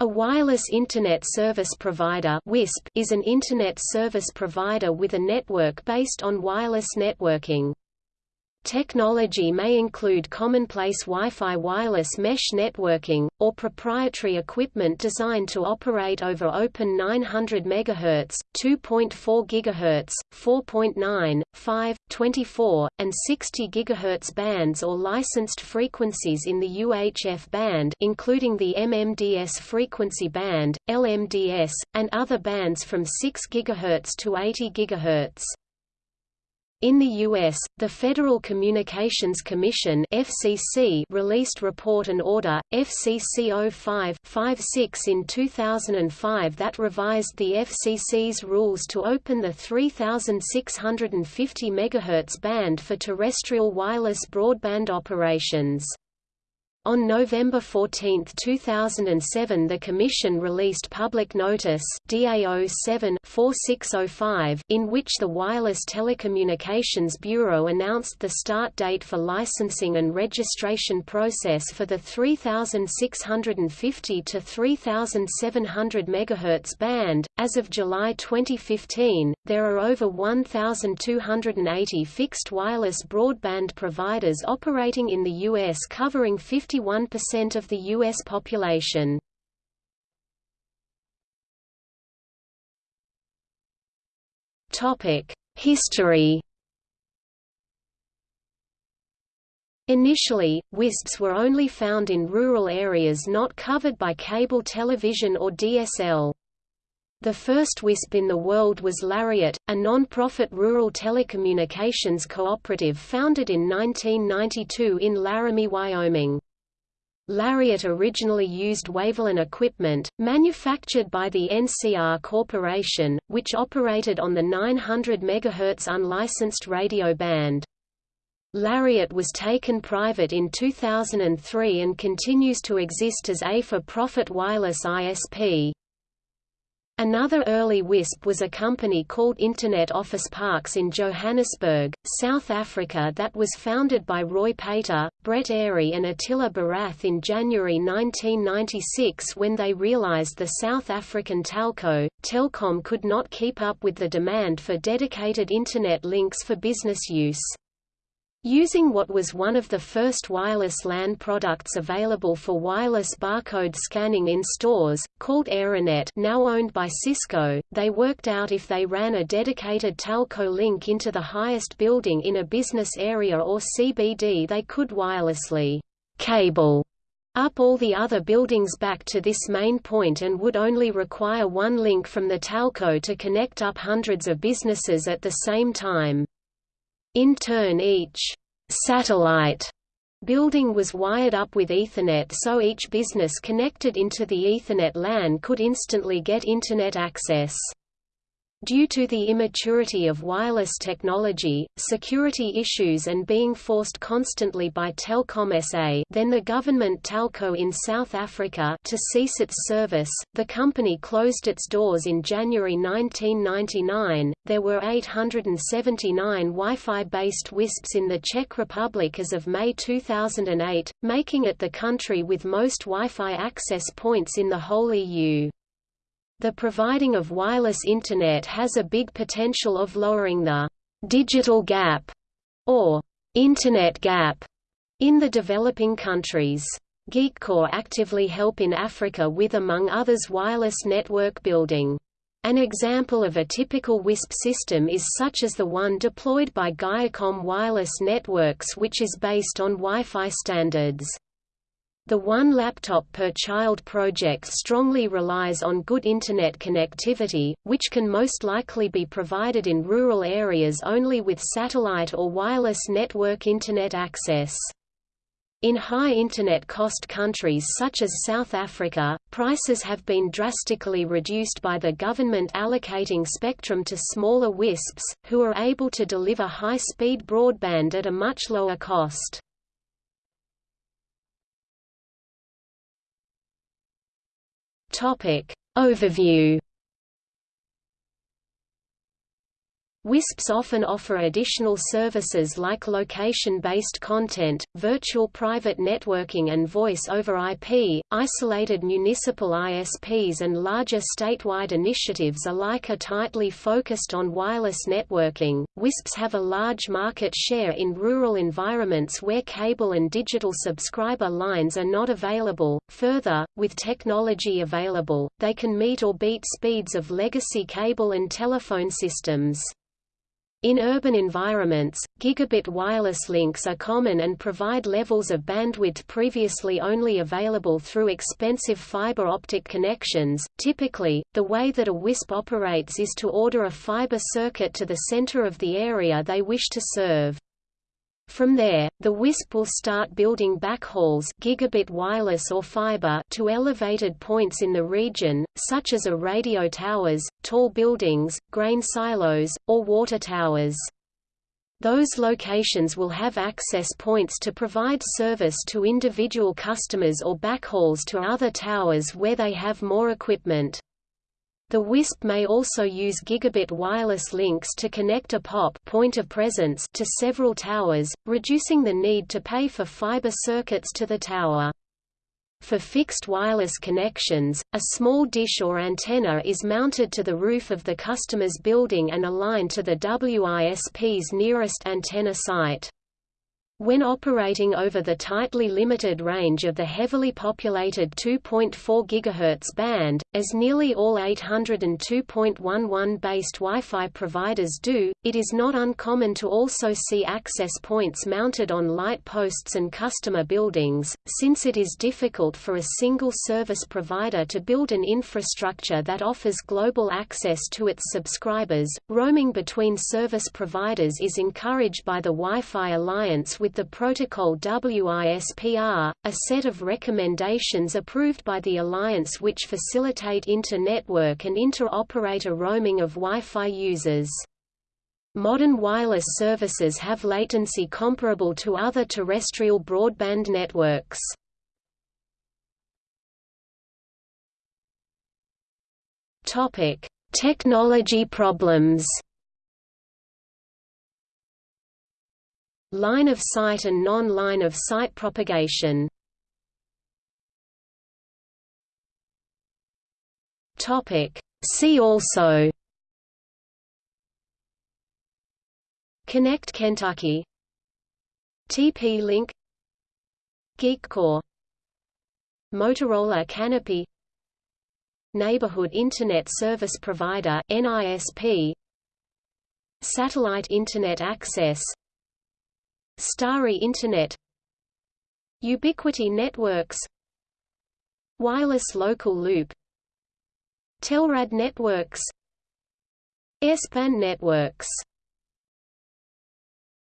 A wireless Internet Service Provider is an Internet service provider with a network based on wireless networking. Technology may include commonplace Wi-Fi wireless mesh networking, or proprietary equipment designed to operate over open 900 MHz, 2.4 GHz, 4.9, 5, 24, and 60 GHz bands or licensed frequencies in the UHF band including the MMDS frequency band, LMDS, and other bands from 6 GHz to 80 GHz. In the U.S., the Federal Communications Commission FCC released Report and Order, FCC 05-56 in 2005 that revised the FCC's rules to open the 3650 MHz band for terrestrial wireless broadband operations. On November 14, 2007 the Commission released Public Notice DAO 7-4605, in which the Wireless Telecommunications Bureau announced the start date for licensing and registration process for the 3650 to 3700 MHz band. As of July 2015, there are over 1,280 fixed wireless broadband providers operating in the U.S. covering 50 51% of the U.S. population. History Initially, WISPs were only found in rural areas not covered by cable television or DSL. The first WISP in the world was Lariat, a non-profit rural telecommunications cooperative founded in 1992 in Laramie, Wyoming. Lariat originally used WaveLAN equipment, manufactured by the NCR Corporation, which operated on the 900 MHz unlicensed radio band. Lariat was taken private in 2003 and continues to exist as a for-profit wireless ISP. Another early WISP was a company called Internet Office Parks in Johannesburg, South Africa that was founded by Roy Pater, Brett Airy and Attila Barath in January 1996 when they realized the South African telco, Telkom could not keep up with the demand for dedicated Internet links for business use. Using what was one of the first wireless LAN products available for wireless barcode scanning in stores, called Aironet now owned by Cisco, they worked out if they ran a dedicated telco link into the highest building in a business area or CBD they could wirelessly cable up all the other buildings back to this main point and would only require one link from the telco to connect up hundreds of businesses at the same time. In turn each satellite building was wired up with Ethernet so each business connected into the Ethernet LAN could instantly get Internet access. Due to the immaturity of wireless technology, security issues and being forced constantly by Telkom SA then the government telco in South Africa to cease its service, the company closed its doors in January 1999. There were 879 Wi-Fi-based WISPs in the Czech Republic as of May 2008, making it the country with most Wi-Fi access points in the whole EU. The providing of wireless Internet has a big potential of lowering the «digital gap» or «Internet gap» in the developing countries. GeekCorps actively help in Africa with among others wireless network building. An example of a typical WISP system is such as the one deployed by Gaiacom Wireless Networks which is based on Wi-Fi standards. The One Laptop Per Child project strongly relies on good Internet connectivity, which can most likely be provided in rural areas only with satellite or wireless network Internet access. In high Internet cost countries such as South Africa, prices have been drastically reduced by the government allocating spectrum to smaller WISPs, who are able to deliver high-speed broadband at a much lower cost. Topic Overview WISPs often offer additional services like location-based content, virtual private networking and voice over IP. Isolated municipal ISPs and larger statewide initiatives alike are tightly focused on wireless networking. WISPs have a large market share in rural environments where cable and digital subscriber lines are not available. Further, with technology available, they can meet or beat speeds of legacy cable and telephone systems. In urban environments, gigabit wireless links are common and provide levels of bandwidth previously only available through expensive fiber optic connections. Typically, the way that a WISP operates is to order a fiber circuit to the center of the area they wish to serve. From there, the WISP will start building backhauls gigabit wireless or fiber to elevated points in the region, such as a radio towers, tall buildings, grain silos, or water towers. Those locations will have access points to provide service to individual customers or backhauls to other towers where they have more equipment. The WISP may also use gigabit wireless links to connect a POP point of presence to several towers, reducing the need to pay for fiber circuits to the tower. For fixed wireless connections, a small dish or antenna is mounted to the roof of the customer's building and aligned to the WISP's nearest antenna site. When operating over the tightly limited range of the heavily populated 2.4 GHz band, as nearly all 802.11 based Wi-Fi providers do, it is not uncommon to also see access points mounted on light posts and customer buildings, since it is difficult for a single service provider to build an infrastructure that offers global access to its subscribers. Roaming between service providers is encouraged by the Wi-Fi Alliance with with the protocol WISPR, a set of recommendations approved by the Alliance which facilitate inter-network and inter-operator roaming of Wi-Fi users. Modern wireless services have latency comparable to other terrestrial broadband networks. Topic: Technology problems. Line of sight and non-line of sight propagation. See also. Connect Kentucky. TP-Link GeekCorps Motorola Canopy. Neighborhood Internet Service Provider NISP Satellite Internet Access Starry Internet Ubiquiti Networks Wireless Local Loop Telrad Networks Airspan Networks